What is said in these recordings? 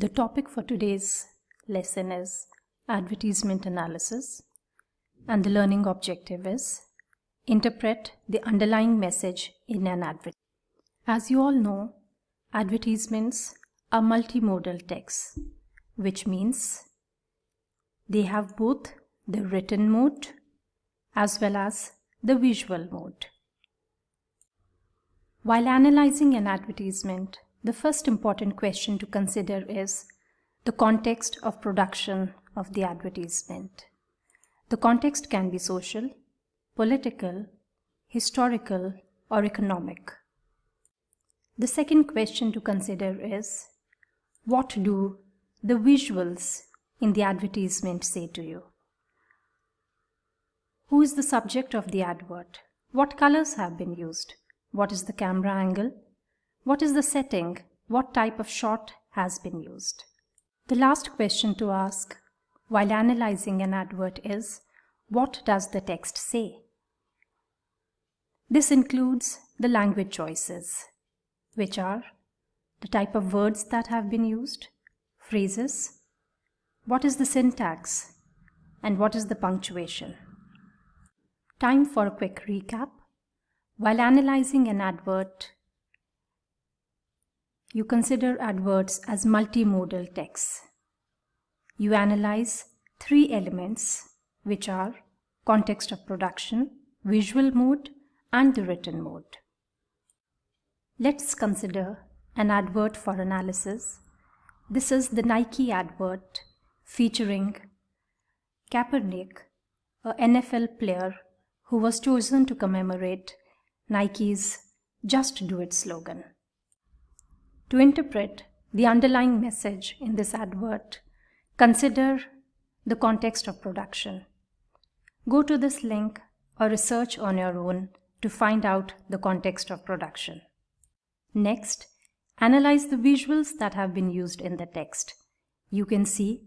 The topic for today's lesson is advertisement analysis and the learning objective is interpret the underlying message in an advert. As you all know, advertisements are multimodal texts, which means they have both the written mode as well as the visual mode. While analyzing an advertisement, the first important question to consider is the context of production of the advertisement. The context can be social, political, historical, or economic. The second question to consider is what do the visuals in the advertisement say to you? Who is the subject of the advert? What colors have been used? What is the camera angle? What is the setting? What type of shot has been used? The last question to ask while analyzing an advert is, what does the text say? This includes the language choices, which are the type of words that have been used, phrases, what is the syntax, and what is the punctuation. Time for a quick recap. While analyzing an advert, you consider adverts as multimodal texts. You analyze three elements, which are context of production, visual mode, and the written mode. Let's consider an advert for analysis. This is the Nike advert featuring Kaepernick, a NFL player who was chosen to commemorate Nike's Just Do It slogan. To interpret the underlying message in this advert, consider the context of production. Go to this link or research on your own to find out the context of production. Next, analyze the visuals that have been used in the text. You can see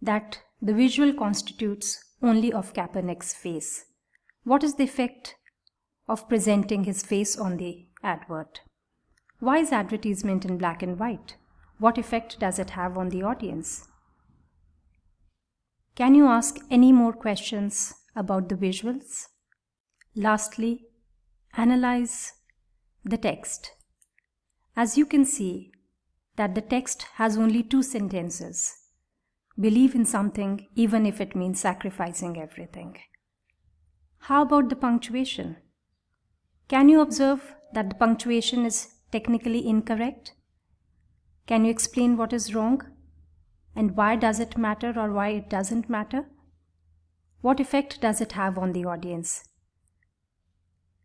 that the visual constitutes only of Kaepernick's face. What is the effect of presenting his face on the advert? Why is advertisement in black and white? What effect does it have on the audience? Can you ask any more questions about the visuals? Lastly, analyze the text. As you can see that the text has only two sentences. Believe in something even if it means sacrificing everything. How about the punctuation? Can you observe that the punctuation is technically incorrect? Can you explain what is wrong? And why does it matter or why it doesn't matter? What effect does it have on the audience?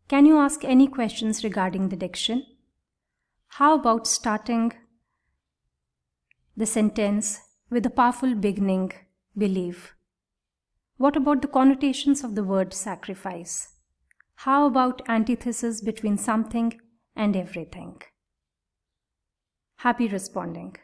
Can you ask any questions regarding the diction? How about starting the sentence with a powerful beginning, believe? What about the connotations of the word sacrifice? How about antithesis between something and everything. Happy responding.